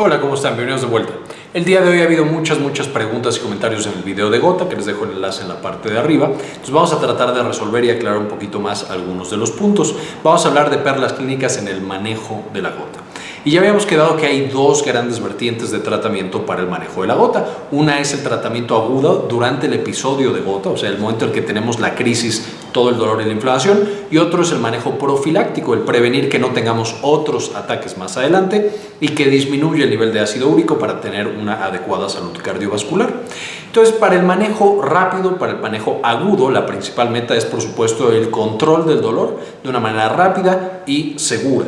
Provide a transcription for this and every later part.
Hola, ¿cómo están? Bienvenidos de vuelta. El día de hoy ha habido muchas, muchas preguntas y comentarios en el video de Gota, que les dejo el enlace en la parte de arriba. Entonces vamos a tratar de resolver y aclarar un poquito más algunos de los puntos. Vamos a hablar de perlas clínicas en el manejo de la gota. Y ya habíamos quedado que hay dos grandes vertientes de tratamiento para el manejo de la gota. Una es el tratamiento agudo durante el episodio de gota, o sea, el momento en que tenemos la crisis, todo el dolor y la inflamación. Y otro es el manejo profiláctico, el prevenir que no tengamos otros ataques más adelante y que disminuya el nivel de ácido úrico para tener una adecuada salud cardiovascular. Entonces, para el manejo rápido, para el manejo agudo, la principal meta es, por supuesto, el control del dolor de una manera rápida y segura.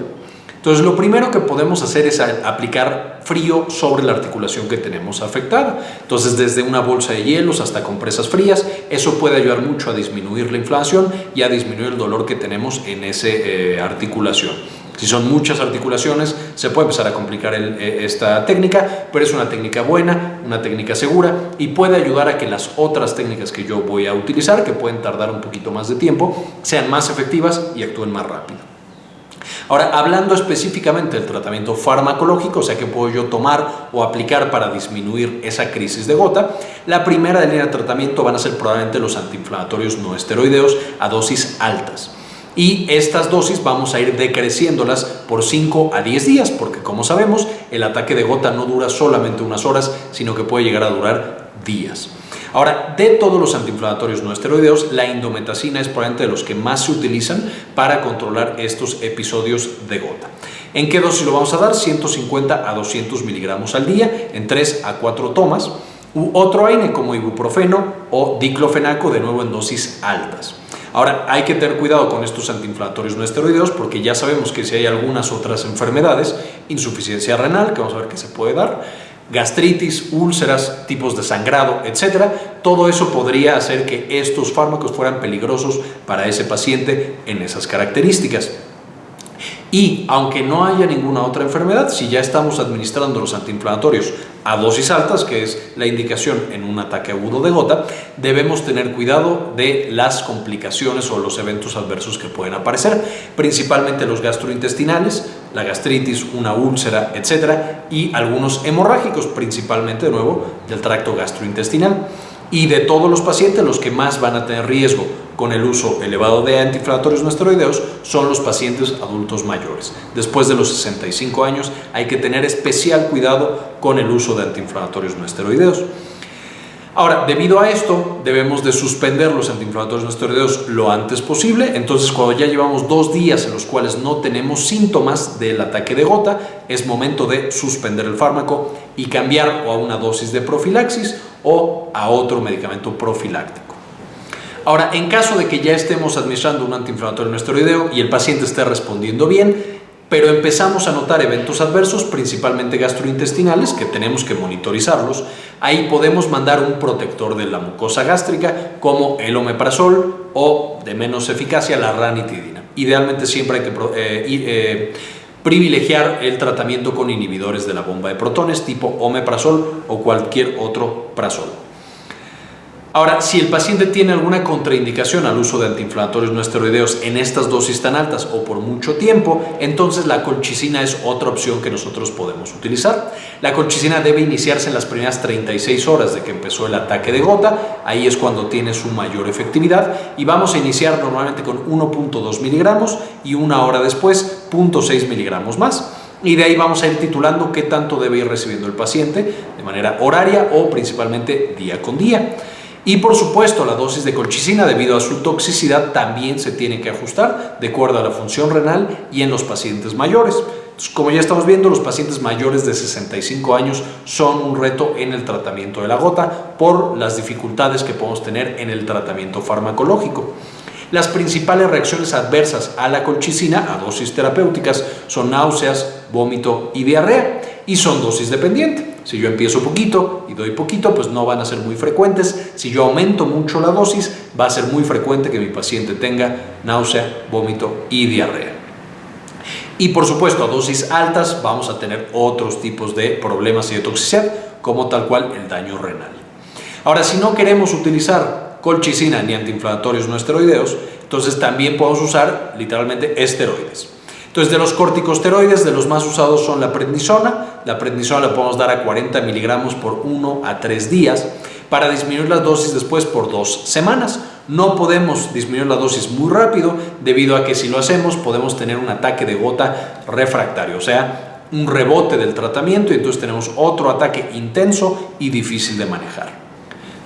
Entonces lo primero que podemos hacer es aplicar frío sobre la articulación que tenemos afectada. Entonces desde una bolsa de hielos hasta compresas frías, eso puede ayudar mucho a disminuir la inflamación y a disminuir el dolor que tenemos en esa eh, articulación. Si son muchas articulaciones, se puede empezar a complicar eh, esta técnica, pero es una técnica buena, una técnica segura y puede ayudar a que las otras técnicas que yo voy a utilizar, que pueden tardar un poquito más de tiempo, sean más efectivas y actúen más rápido. Ahora, hablando específicamente del tratamiento farmacológico, o sea, que puedo yo tomar o aplicar para disminuir esa crisis de gota, la primera línea de tratamiento van a ser probablemente los antiinflamatorios no esteroideos a dosis altas. Y estas dosis vamos a ir decreciéndolas por 5 a 10 días, porque como sabemos, el ataque de gota no dura solamente unas horas, sino que puede llegar a durar días. Ahora, de todos los antiinflamatorios no esteroideos, la indometacina es probablemente de los que más se utilizan para controlar estos episodios de gota. ¿En qué dosis lo vamos a dar? 150 a 200 miligramos al día, en 3 a 4 tomas. U otro AINE como ibuprofeno o diclofenaco, de nuevo en dosis altas. Ahora, hay que tener cuidado con estos antiinflamatorios no esteroideos porque ya sabemos que si hay algunas otras enfermedades, insuficiencia renal, que vamos a ver que se puede dar, gastritis, úlceras, tipos de sangrado, etcétera, todo eso podría hacer que estos fármacos fueran peligrosos para ese paciente en esas características. Y aunque no haya ninguna otra enfermedad, si ya estamos administrando los antiinflamatorios a dosis altas, que es la indicación en un ataque agudo de gota, debemos tener cuidado de las complicaciones o los eventos adversos que pueden aparecer, principalmente los gastrointestinales, la gastritis, una úlcera, etcétera, y algunos hemorrágicos, principalmente de nuevo del tracto gastrointestinal. Y de todos los pacientes, los que más van a tener riesgo con el uso elevado de antiinflamatorios no esteroideos son los pacientes adultos mayores. Después de los 65 años hay que tener especial cuidado con el uso de antiinflamatorios no esteroideos. Ahora, debido a esto, debemos de suspender los antiinflamatorios no esteroideos lo antes posible. Entonces, cuando ya llevamos dos días en los cuales no tenemos síntomas del ataque de gota, es momento de suspender el fármaco y cambiar o a una dosis de profilaxis o a otro medicamento profiláctico. Ahora, en caso de que ya estemos administrando un antiinflamatorio no esteroideo y el paciente esté respondiendo bien, pero empezamos a notar eventos adversos, principalmente gastrointestinales, que tenemos que monitorizarlos, ahí podemos mandar un protector de la mucosa gástrica como el omeprazol o, de menos eficacia, la ranitidina. Idealmente siempre hay que eh, eh, privilegiar el tratamiento con inhibidores de la bomba de protones tipo omeprazol o cualquier otro prazol. Ahora, si el paciente tiene alguna contraindicación al uso de antiinflamatorios no esteroideos en estas dosis tan altas o por mucho tiempo, entonces la colchicina es otra opción que nosotros podemos utilizar. La colchicina debe iniciarse en las primeras 36 horas de que empezó el ataque de gota, ahí es cuando tiene su mayor efectividad y vamos a iniciar normalmente con 1.2 miligramos y una hora después 0.6 miligramos más y de ahí vamos a ir titulando qué tanto debe ir recibiendo el paciente de manera horaria o principalmente día con día. Y por supuesto la dosis de colchicina debido a su toxicidad también se tiene que ajustar de acuerdo a la función renal y en los pacientes mayores. como ya estamos viendo, los pacientes mayores de 65 años son un reto en el tratamiento de la gota por las dificultades que podemos tener en el tratamiento farmacológico. Las principales reacciones adversas a la colchicina a dosis terapéuticas son náuseas, vómito y diarrea y son dosis dependientes. Si yo empiezo poquito y doy poquito, pues no van a ser muy frecuentes. Si yo aumento mucho la dosis, va a ser muy frecuente que mi paciente tenga náusea, vómito y diarrea. Y por supuesto, a dosis altas vamos a tener otros tipos de problemas y de toxicidad, como tal cual el daño renal. Ahora, si no queremos utilizar colchicina ni antiinflamatorios no esteroideos, entonces también podemos usar literalmente esteroides. Entonces, de los corticosteroides, de los más usados son la prednisona, La prednisona la podemos dar a 40 miligramos por 1 a 3 días para disminuir la dosis después por dos semanas. No podemos disminuir la dosis muy rápido debido a que si lo hacemos podemos tener un ataque de gota refractario, o sea, un rebote del tratamiento y entonces tenemos otro ataque intenso y difícil de manejar.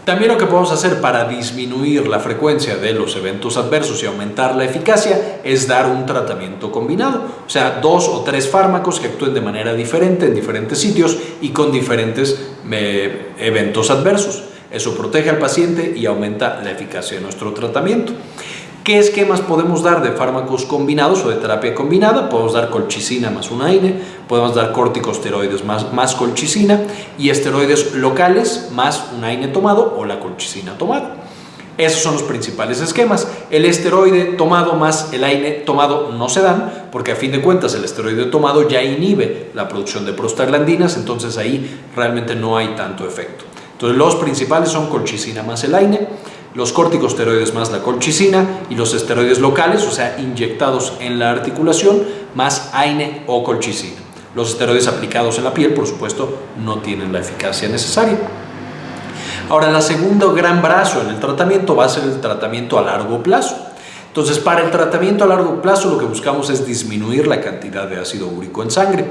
También lo que podemos hacer para disminuir la frecuencia de los eventos adversos y aumentar la eficacia es dar un tratamiento combinado, o sea, dos o tres fármacos que actúen de manera diferente en diferentes sitios y con diferentes eh, eventos adversos. Eso protege al paciente y aumenta la eficacia de nuestro tratamiento. ¿Qué esquemas podemos dar de fármacos combinados o de terapia combinada? Podemos dar colchicina más un AINE, podemos dar corticosteroides más, más colchicina y esteroides locales más un AINE tomado o la colchicina tomada. Esos son los principales esquemas. El esteroide tomado más el AINE tomado no se dan porque a fin de cuentas el esteroide tomado ya inhibe la producción de prostaglandinas, entonces ahí realmente no hay tanto efecto. Entonces los principales son colchicina más el AINE, los corticosteroides más la colchicina y los esteroides locales, o sea, inyectados en la articulación, más AINE o colchicina. Los esteroides aplicados en la piel, por supuesto, no tienen la eficacia necesaria. Ahora, el segundo gran brazo en el tratamiento va a ser el tratamiento a largo plazo. Entonces, para el tratamiento a largo plazo lo que buscamos es disminuir la cantidad de ácido úrico en sangre.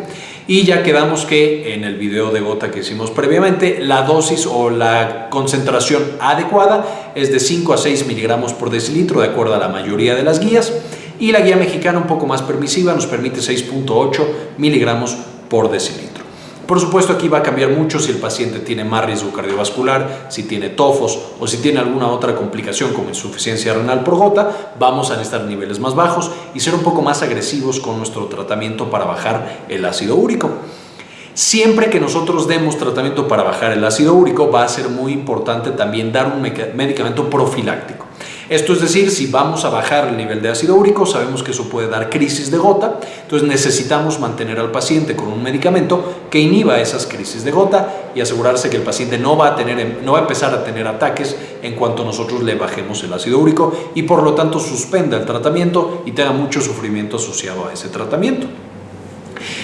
Y ya quedamos que en el video de gota que hicimos previamente, la dosis o la concentración adecuada es de 5 a 6 miligramos por decilitro, de acuerdo a la mayoría de las guías. Y la guía mexicana un poco más permisiva nos permite 6.8 miligramos por decilitro. Por supuesto aquí va a cambiar mucho si el paciente tiene más riesgo cardiovascular, si tiene tofos o si tiene alguna otra complicación como insuficiencia renal por gota, vamos a necesitar niveles más bajos y ser un poco más agresivos con nuestro tratamiento para bajar el ácido úrico. Siempre que nosotros demos tratamiento para bajar el ácido úrico va a ser muy importante también dar un medicamento profiláctico. Esto es decir, si vamos a bajar el nivel de ácido úrico, sabemos que eso puede dar crisis de gota, entonces necesitamos mantener al paciente con un medicamento que inhiba esas crisis de gota y asegurarse que el paciente no va a, tener, no va a empezar a tener ataques en cuanto nosotros le bajemos el ácido úrico y por lo tanto suspenda el tratamiento y tenga mucho sufrimiento asociado a ese tratamiento.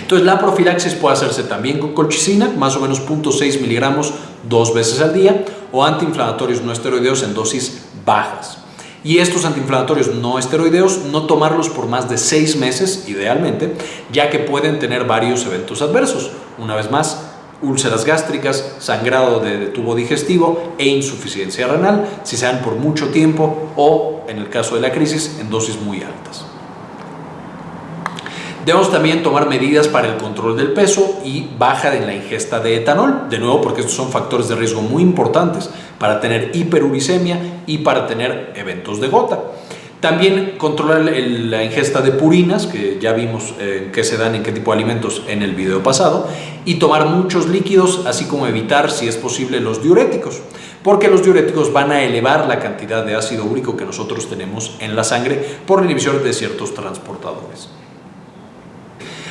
Entonces la profilaxis puede hacerse también con colchicina, más o menos 0.6 miligramos dos veces al día, o antiinflamatorios no esteroideos en dosis bajas. Y estos antiinflamatorios no esteroideos, no tomarlos por más de seis meses, idealmente, ya que pueden tener varios eventos adversos. Una vez más, úlceras gástricas, sangrado de, tubo digestivo e insuficiencia renal, si se dan por mucho tiempo o, en el caso de la crisis, en dosis muy altas. Debemos también tomar medidas para el control del peso y baja en la ingesta de etanol, de nuevo porque estos son factores de riesgo muy importantes para tener hiperuricemia y para tener eventos de gota. También controlar la ingesta de purinas, que ya vimos eh, que se dan en qué tipo de alimentos en el video pasado, y tomar muchos líquidos, así como evitar, si es posible, los diuréticos, porque los diuréticos van a elevar la cantidad de ácido úrico que nosotros tenemos en la sangre por la inhibición de ciertos transportadores.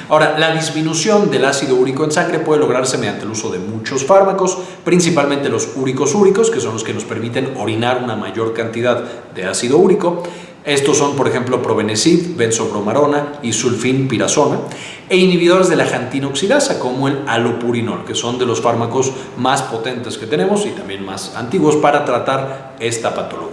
Ahora, la disminución del ácido úrico en sangre puede lograrse mediante el uso de muchos fármacos, principalmente los úricos úricos, que son los que nos permiten orinar una mayor cantidad de ácido úrico. Estos son, por ejemplo, probenecid, benzobromarona y sulfinpirazona, e inhibidores de la jantina oxidasa, como el alopurinol, que son de los fármacos más potentes que tenemos y también más antiguos para tratar esta patología.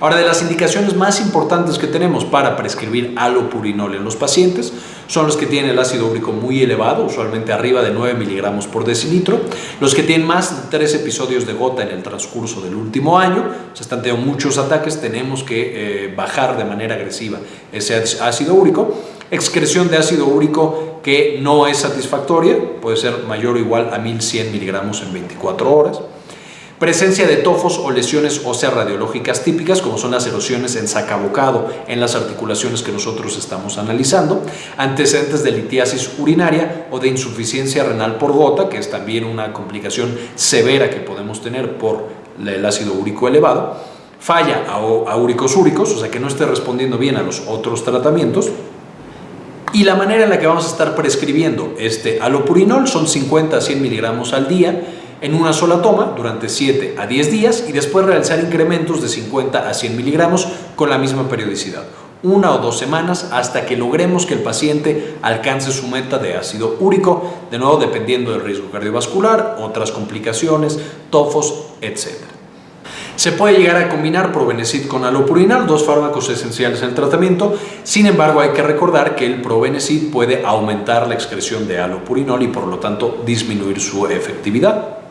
Ahora, de las indicaciones más importantes que tenemos para prescribir alopurinol en los pacientes son los que tienen el ácido úrico muy elevado, usualmente arriba de 9 miligramos por decilitro, los que tienen más de 3 episodios de gota en el transcurso del último año, se están teniendo muchos ataques, tenemos que eh, bajar de manera agresiva ese ácido úrico, excreción de ácido úrico que no es satisfactoria, puede ser mayor o igual a 1100 miligramos en 24 horas, Presencia de tofos o lesiones óseas radiológicas típicas, como son las erosiones en sacabocado en las articulaciones que nosotros estamos analizando. Antecedentes de litiasis urinaria o de insuficiencia renal por gota, que es también una complicación severa que podemos tener por el ácido úrico elevado. Falla a úricos úricos, o sea que no esté respondiendo bien a los otros tratamientos. Y la manera en la que vamos a estar prescribiendo este alopurinol son 50 a 100 miligramos al día en una sola toma durante 7 a 10 días y después realizar incrementos de 50 a 100 miligramos con la misma periodicidad. una o dos semanas hasta que logremos que el paciente alcance su meta de ácido úrico, de nuevo dependiendo del riesgo cardiovascular, otras complicaciones, tofos, etc. Se puede llegar a combinar Probenecid con alopurinol, dos fármacos esenciales en el tratamiento. Sin embargo, hay que recordar que el Probenecid puede aumentar la excreción de alopurinol y por lo tanto disminuir su efectividad.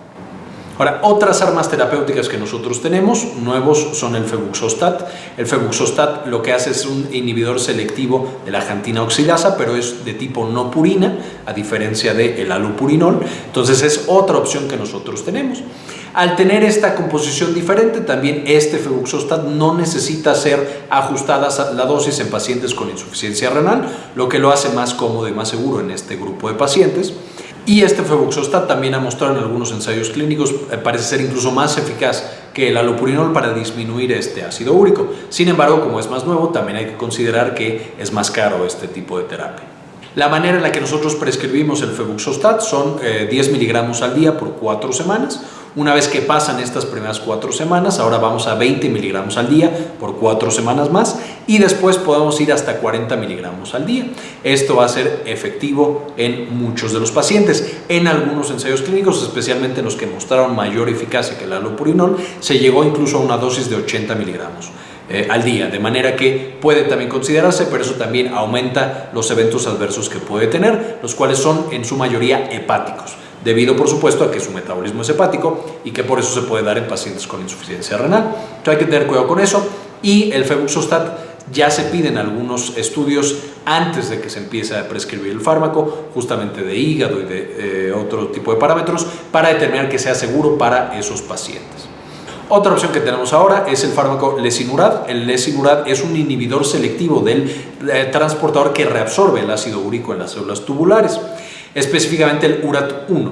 Ahora, otras armas terapéuticas que nosotros tenemos, nuevos, son el febuxostat. El febuxostat lo que hace es un inhibidor selectivo de la jantina oxidasa, pero es de tipo no purina, a diferencia del el alopurinol. Entonces es otra opción que nosotros tenemos. Al tener esta composición diferente, también este febuxostat no necesita ser ajustada la dosis en pacientes con insuficiencia renal, lo que lo hace más cómodo y más seguro en este grupo de pacientes. Y este febuxostat también ha mostrado en algunos ensayos clínicos, eh, parece ser incluso más eficaz que el alopurinol para disminuir este ácido úrico. Sin embargo, como es más nuevo, también hay que considerar que es más caro este tipo de terapia. La manera en la que nosotros prescribimos el febuxostat son 10 eh, miligramos al día por 4 semanas una vez que pasan estas primeras cuatro semanas, ahora vamos a 20 miligramos al día por cuatro semanas más y después podemos ir hasta 40 miligramos al día. Esto va a ser efectivo en muchos de los pacientes. En algunos ensayos clínicos, especialmente en los que mostraron mayor eficacia que el alopurinol, se llegó incluso a una dosis de 80 miligramos. Eh, al día, de manera que puede también considerarse, pero eso también aumenta los eventos adversos que puede tener, los cuales son en su mayoría hepáticos debido por supuesto a que su metabolismo es hepático y que por eso se puede dar en pacientes con insuficiencia renal. Hay que tener cuidado con eso y el febuxostat ya se piden algunos estudios antes de que se empiece a prescribir el fármaco, justamente de hígado y de eh, otro tipo de parámetros, para determinar que sea seguro para esos pacientes. Otra opción que tenemos ahora es el fármaco lesinurad. El lesinurad es un inhibidor selectivo del eh, transportador que reabsorbe el ácido úrico en las células tubulares específicamente el URAT1.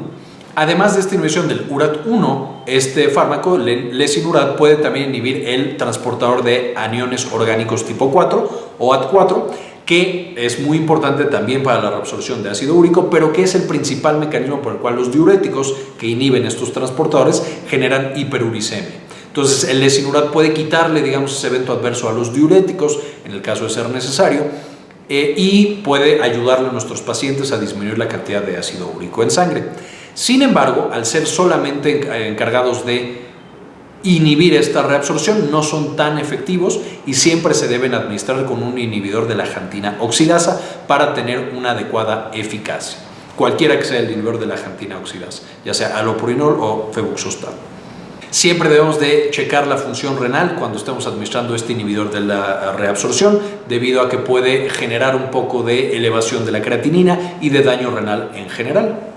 Además de esta inhibición del URAT1, este fármaco, lesinurad, puede también inhibir el transportador de aniones orgánicos tipo 4 o AT4, que es muy importante también para la reabsorción de ácido úrico, pero que es el principal mecanismo por el cual los diuréticos que inhiben estos transportadores generan hiperuricemia. Entonces, el lesinurad puede quitarle, digamos, ese evento adverso a los diuréticos, en el caso de ser necesario, eh, y puede ayudarle a nuestros pacientes a disminuir la cantidad de ácido úrico en sangre. Sin embargo, al ser solamente eh, encargados de inhibir esta reabsorción, no son tan efectivos y siempre se deben administrar con un inhibidor de la jantina oxidasa para tener una adecuada eficacia, cualquiera que sea el inhibidor de la jantina oxidasa, ya sea alopurinol o febuxostat. Siempre debemos de checar la función renal cuando estemos administrando este inhibidor de la reabsorción, debido a que puede generar un poco de elevación de la creatinina y de daño renal en general.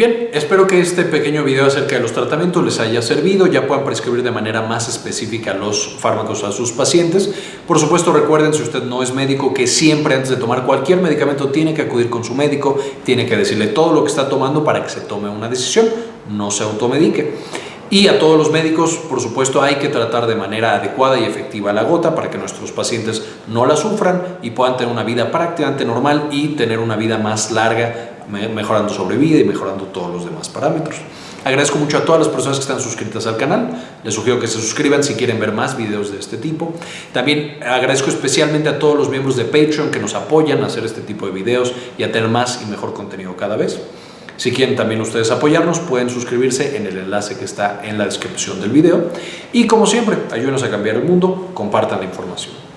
Bien, espero que este pequeño video acerca de los tratamientos les haya servido, ya puedan prescribir de manera más específica los fármacos a sus pacientes. Por supuesto, recuerden, si usted no es médico, que siempre antes de tomar cualquier medicamento tiene que acudir con su médico, tiene que decirle todo lo que está tomando para que se tome una decisión, no se automedique. Y a todos los médicos, por supuesto, hay que tratar de manera adecuada y efectiva la gota para que nuestros pacientes no la sufran y puedan tener una vida prácticamente normal y tener una vida más larga, mejorando sobrevida y mejorando todos los demás parámetros. Agradezco mucho a todas las personas que están suscritas al canal. Les sugiero que se suscriban si quieren ver más videos de este tipo. También agradezco especialmente a todos los miembros de Patreon que nos apoyan a hacer este tipo de videos y a tener más y mejor contenido cada vez. Si quieren también ustedes apoyarnos, pueden suscribirse en el enlace que está en la descripción del video. Y como siempre, ayúdenos a cambiar el mundo, compartan la información.